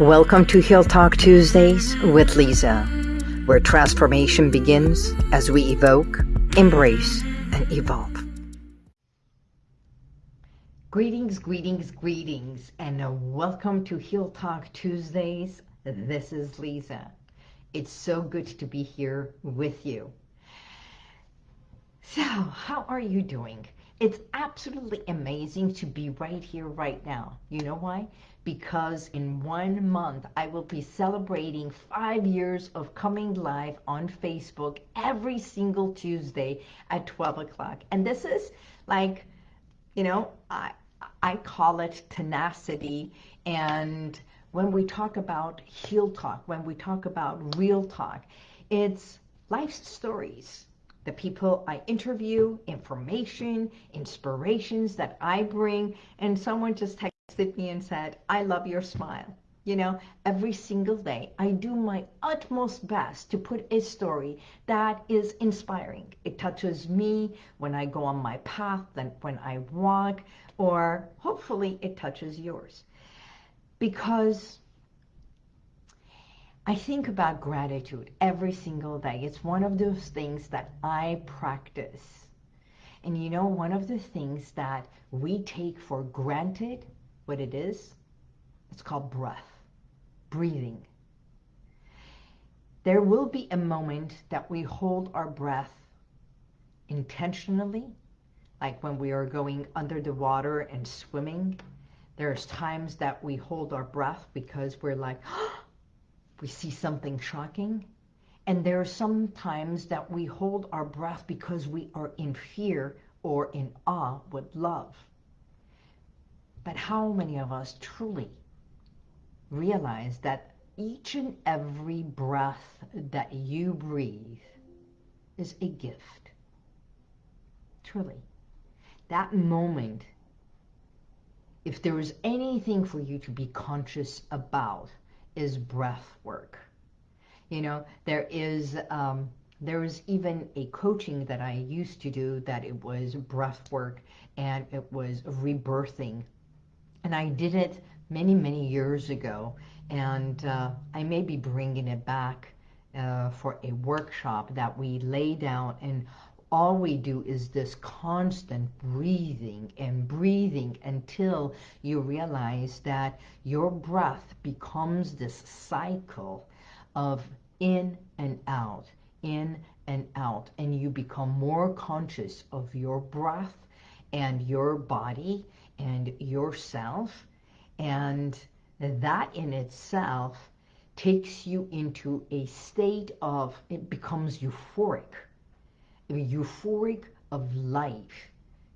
Welcome to Heal Talk Tuesdays with Lisa, where transformation begins as we evoke, embrace, and evolve. Greetings, greetings, greetings, and welcome to Heal Talk Tuesdays. This is Lisa. It's so good to be here with you. So, how are you doing? It's absolutely amazing to be right here, right now. You know why? Because in one month, I will be celebrating five years of coming live on Facebook every single Tuesday at 12 o'clock. And this is like, you know, I, I call it tenacity. And when we talk about heal talk, when we talk about real talk, it's life stories the people I interview, information, inspirations that I bring, and someone just texted me and said, I love your smile. You know, every single day, I do my utmost best to put a story that is inspiring. It touches me when I go on my path, then when I walk, or hopefully it touches yours. Because I think about gratitude every single day. It's one of those things that I practice. And you know, one of the things that we take for granted, what it is, it's called breath, breathing. There will be a moment that we hold our breath intentionally, like when we are going under the water and swimming. There's times that we hold our breath because we're like, oh, we see something shocking. And there are some times that we hold our breath because we are in fear or in awe with love. But how many of us truly realize that each and every breath that you breathe is a gift? Truly. That moment, if there is anything for you to be conscious about, is breath work. You know, there is um, there was even a coaching that I used to do that it was breath work and it was rebirthing. And I did it many, many years ago. And uh, I may be bringing it back uh, for a workshop that we lay down and all we do is this constant breathing and breathing until you realize that your breath becomes this cycle of in and out, in and out, and you become more conscious of your breath and your body and yourself. And that in itself takes you into a state of, it becomes euphoric euphoric of life.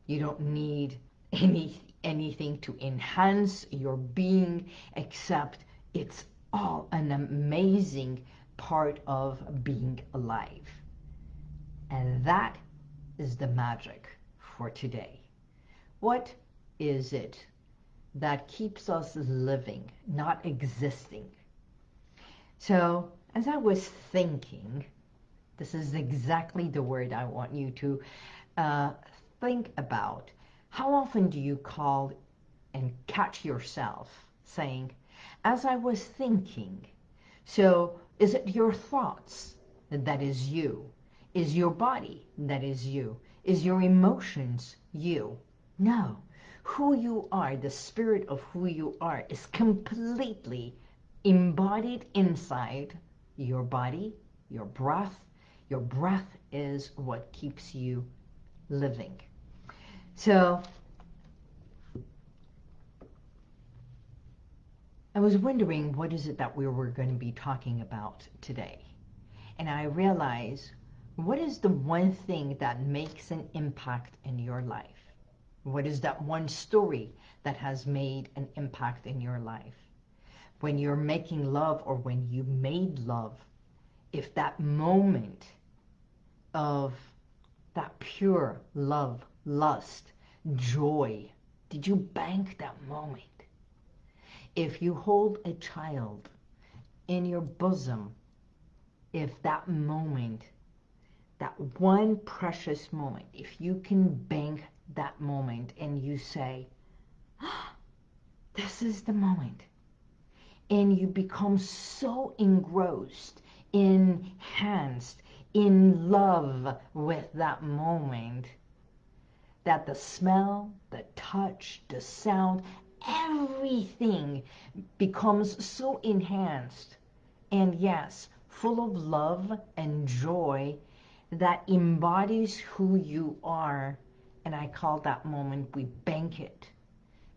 You don't need any anything to enhance your being except it's all an amazing part of being alive. And that is the magic for today. What is it that keeps us living, not existing? So as I was thinking, this is exactly the word I want you to uh, think about. How often do you call and catch yourself saying, as I was thinking, so is it your thoughts that is you? Is your body that is you? Is your emotions you? No. Who you are, the spirit of who you are, is completely embodied inside your body, your breath, your breath is what keeps you living. So I was wondering what is it that we were going to be talking about today. And I realized what is the one thing that makes an impact in your life? What is that one story that has made an impact in your life? When you're making love or when you made love, if that moment of that pure love, lust, joy, did you bank that moment? If you hold a child in your bosom, if that moment, that one precious moment, if you can bank that moment and you say, oh, this is the moment. and you become so engrossed, enhanced, in love with that moment that the smell, the touch, the sound, everything becomes so enhanced and yes, full of love and joy that embodies who you are. And I call that moment we bank it.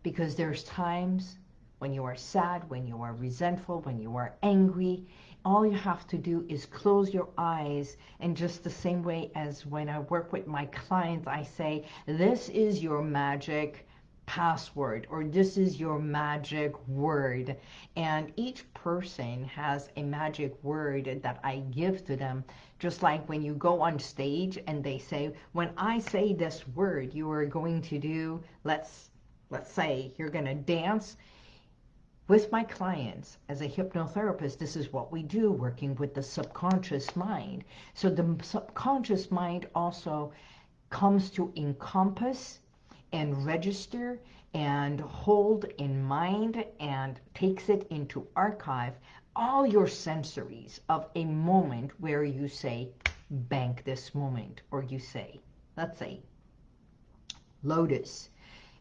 Because there's times when you are sad, when you are resentful, when you are angry, all you have to do is close your eyes and just the same way as when I work with my clients, I say, this is your magic password or this is your magic word. And each person has a magic word that I give to them. Just like when you go on stage and they say when I say this word you are going to do let's let's say you're going to dance with my clients as a hypnotherapist this is what we do working with the subconscious mind so the subconscious mind also comes to encompass and register and hold in mind and takes it into archive all your sensories of a moment where you say, bank this moment, or you say, let's say, lotus.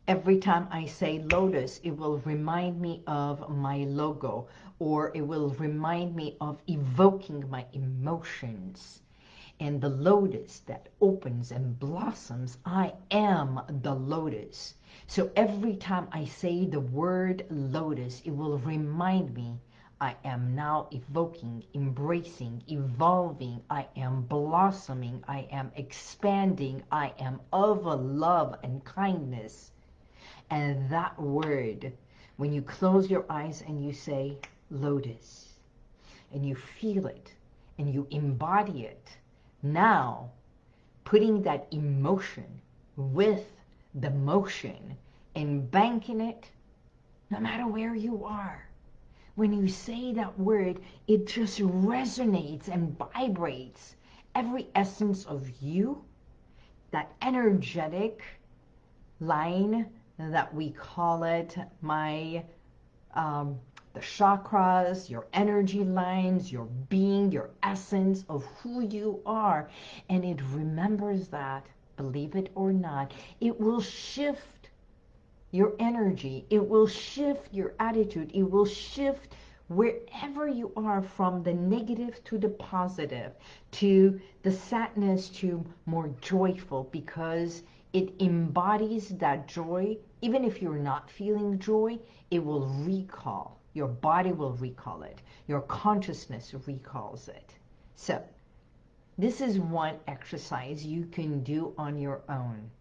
Every time I say lotus, it will remind me of my logo, or it will remind me of evoking my emotions and the lotus that opens and blossoms. I am the lotus. So every time I say the word lotus, it will remind me I am now evoking, embracing, evolving. I am blossoming. I am expanding. I am of love and kindness. And that word, when you close your eyes and you say lotus, and you feel it, and you embody it, now, putting that emotion with the motion and banking it, no matter where you are, when you say that word, it just resonates and vibrates every essence of you, that energetic line that we call it, my um, the chakras, your energy lines, your being, your essence of who you are. And it remembers that, believe it or not, it will shift your energy. It will shift your attitude. It will shift wherever you are from the negative to the positive, to the sadness to more joyful because it embodies that joy. Even if you're not feeling joy, it will recall your body will recall it. Your consciousness recalls it. So this is one exercise you can do on your own.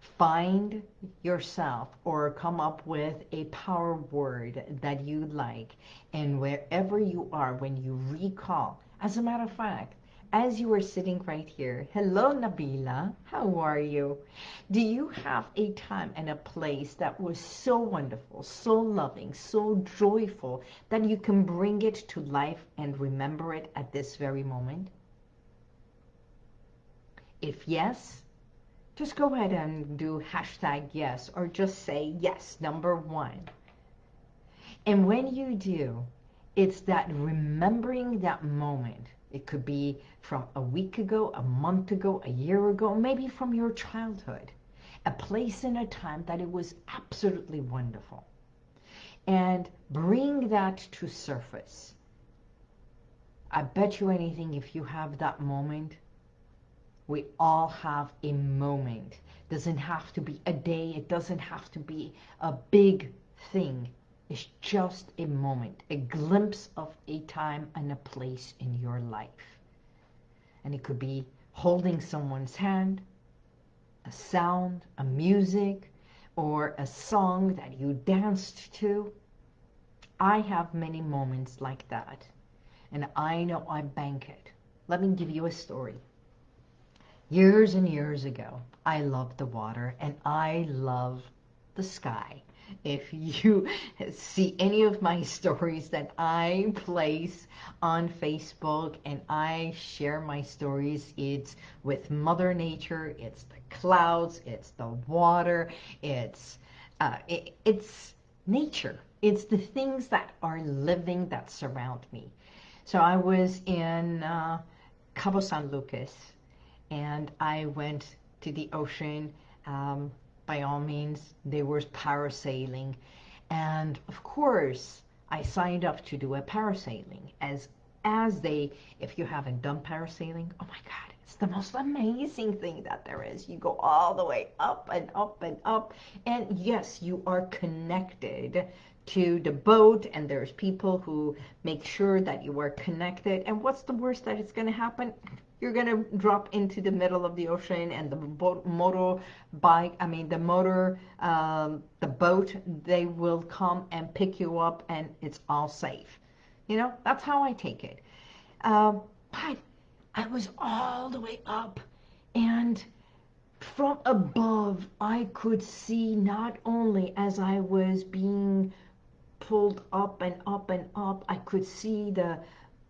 Find yourself or come up with a power word that you like. And wherever you are, when you recall, as a matter of fact, as you are sitting right here. Hello, Nabila. How are you? Do you have a time and a place that was so wonderful, so loving, so joyful that you can bring it to life and remember it at this very moment? If yes, just go ahead and do hashtag yes or just say yes, number one. And when you do, it's that remembering that moment it could be from a week ago, a month ago, a year ago, maybe from your childhood. A place and a time that it was absolutely wonderful. And bring that to surface. I bet you anything if you have that moment, we all have a moment. Doesn't have to be a day. It doesn't have to be a big thing. It's just a moment, a glimpse of a time and a place in your life. And it could be holding someone's hand, a sound, a music, or a song that you danced to. I have many moments like that. And I know I bank it. Let me give you a story. Years and years ago, I loved the water and I love the sky if you see any of my stories that I place on Facebook and I share my stories, it's with Mother Nature, it's the clouds, it's the water, it's, uh, it, it's nature. It's the things that are living that surround me. So I was in uh, Cabo San Lucas and I went to the ocean. Um, by all means, there was parasailing. And of course, I signed up to do a parasailing as as they, if you haven't done parasailing, oh my God, it's the most amazing thing that there is. You go all the way up and up and up. And yes, you are connected to the boat and there's people who make sure that you are connected. And what's the worst that is going to happen? You're going to drop into the middle of the ocean and the motor bike, I mean the motor, um, the boat, they will come and pick you up and it's all safe. You know, that's how I take it. Um, but I was all the way up and from above I could see not only as I was being pulled up and up and up. I could see the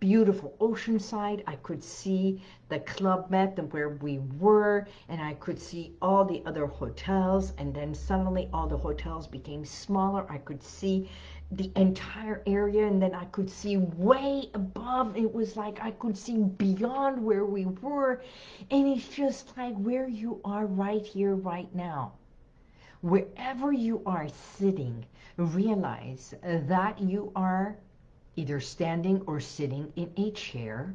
beautiful ocean side. I could see the Club Med and where we were, and I could see all the other hotels. And then suddenly all the hotels became smaller. I could see the entire area, and then I could see way above. It was like I could see beyond where we were, and it's just like where you are right here, right now. Wherever you are sitting, realize that you are either standing or sitting in a chair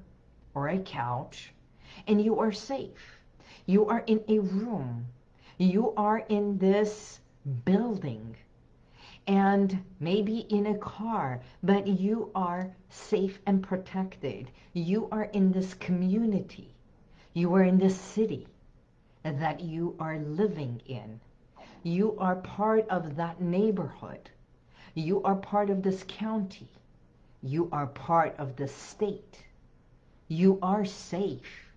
or a couch and you are safe. You are in a room. You are in this building and maybe in a car, but you are safe and protected. You are in this community. You are in this city that you are living in. You are part of that neighborhood. You are part of this county. You are part of the state. You are safe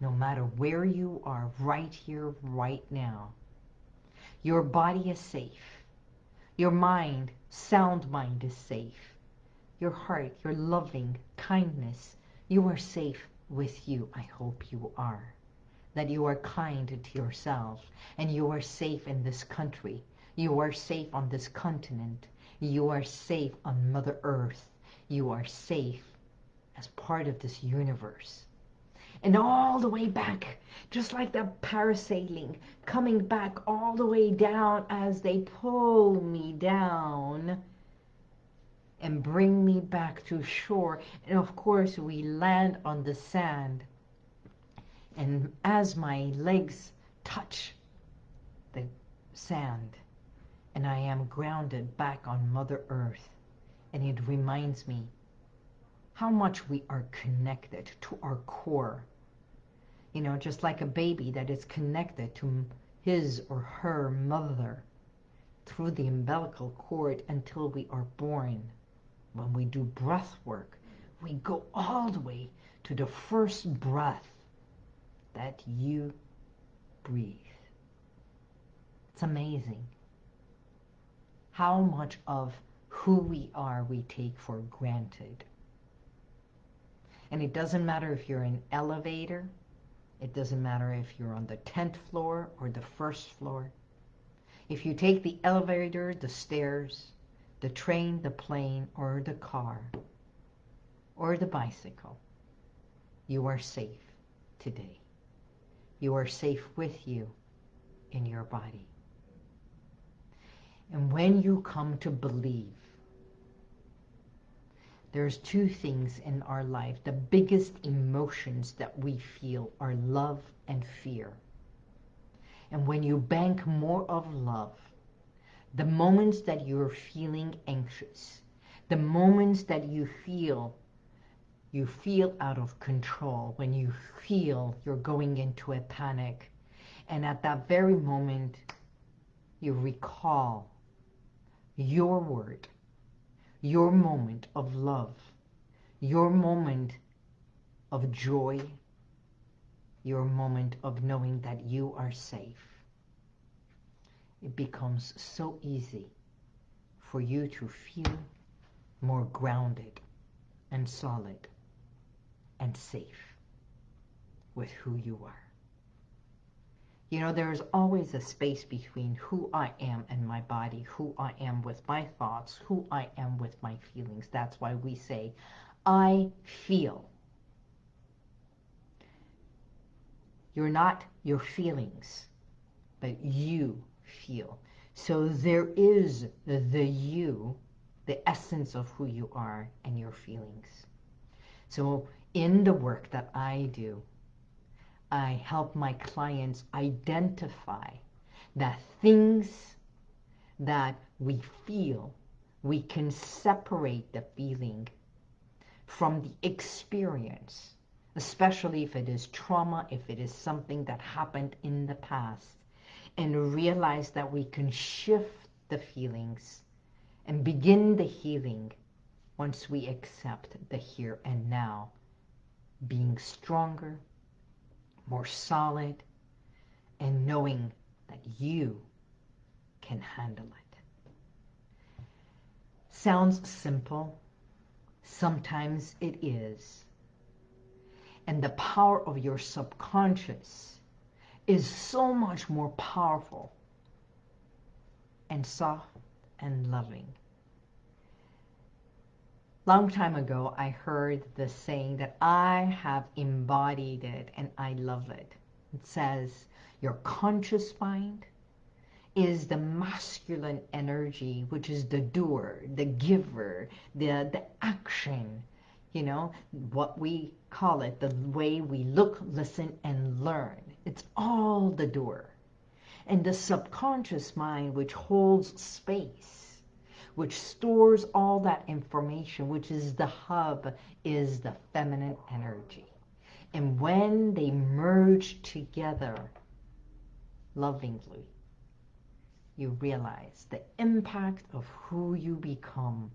no matter where you are right here, right now. Your body is safe. Your mind, sound mind is safe. Your heart, your loving kindness, you are safe with you. I hope you are that you are kind to yourself and you are safe in this country. You are safe on this continent. You are safe on Mother Earth. You are safe as part of this universe. And all the way back, just like the parasailing, coming back all the way down as they pull me down and bring me back to shore. And of course, we land on the sand and as my legs touch the sand and I am grounded back on Mother Earth and it reminds me how much we are connected to our core. You know, just like a baby that is connected to his or her mother through the umbilical cord until we are born. When we do breath work, we go all the way to the first breath that you breathe. It's amazing how much of who we are we take for granted. And it doesn't matter if you're in elevator, it doesn't matter if you're on the 10th floor or the first floor. If you take the elevator, the stairs, the train, the plane, or the car, or the bicycle, you are safe today. You are safe with you in your body. And when you come to believe, there's two things in our life. The biggest emotions that we feel are love and fear. And when you bank more of love, the moments that you're feeling anxious, the moments that you feel you feel out of control, when you feel you're going into a panic. And at that very moment, you recall your word, your moment of love, your moment of joy, your moment of knowing that you are safe. It becomes so easy for you to feel more grounded and solid and safe with who you are. You know, there is always a space between who I am and my body, who I am with my thoughts, who I am with my feelings. That's why we say, I feel. You're not your feelings, but you feel. So there is the you, the essence of who you are and your feelings. So in the work that I do, I help my clients identify the things that we feel, we can separate the feeling from the experience, especially if it is trauma, if it is something that happened in the past, and realize that we can shift the feelings and begin the healing once we accept the here and now, being stronger, more solid, and knowing that you can handle it. Sounds simple. Sometimes it is. And the power of your subconscious is so much more powerful and soft and loving. Long time ago, I heard the saying that I have embodied it and I love it. It says, your conscious mind is the masculine energy, which is the doer, the giver, the, the action, you know, what we call it, the way we look, listen, and learn. It's all the doer. And the subconscious mind, which holds space, which stores all that information, which is the hub, is the feminine energy. And when they merge together lovingly, you realize the impact of who you become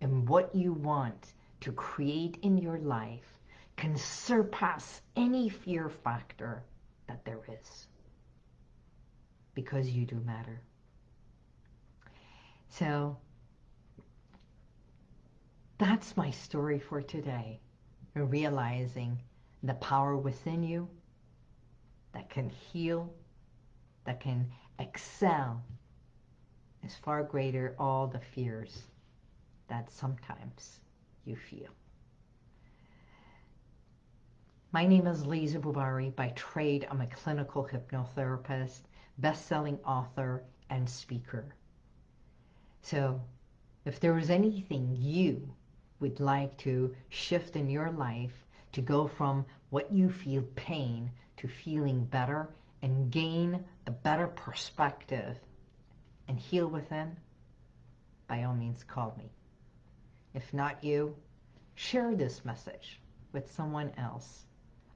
and what you want to create in your life can surpass any fear factor that there is. Because you do matter. So that's my story for today. Realizing the power within you that can heal, that can excel is far greater all the fears that sometimes you feel. My name is Lisa Bubari. By trade, I'm a clinical hypnotherapist, best-selling author, and speaker. So if there was anything you would like to shift in your life to go from what you feel pain to feeling better and gain a better perspective and heal within, by all means call me. If not you, share this message with someone else.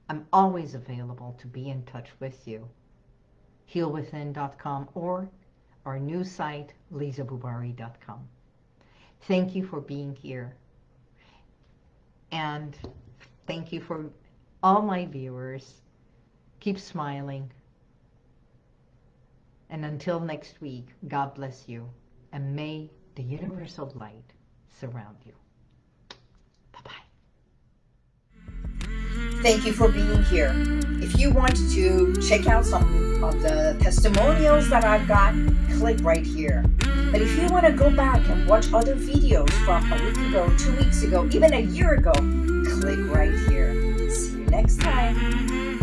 I'm always available to be in touch with you. Healwithin.com or our new site, lisabubari.com. Thank you for being here. And thank you for all my viewers. Keep smiling. And until next week, God bless you. And may the universal light surround you. Thank you for being here. If you want to check out some of the testimonials that I've got, click right here. But if you want to go back and watch other videos from a week ago, two weeks ago, even a year ago, click right here. See you next time.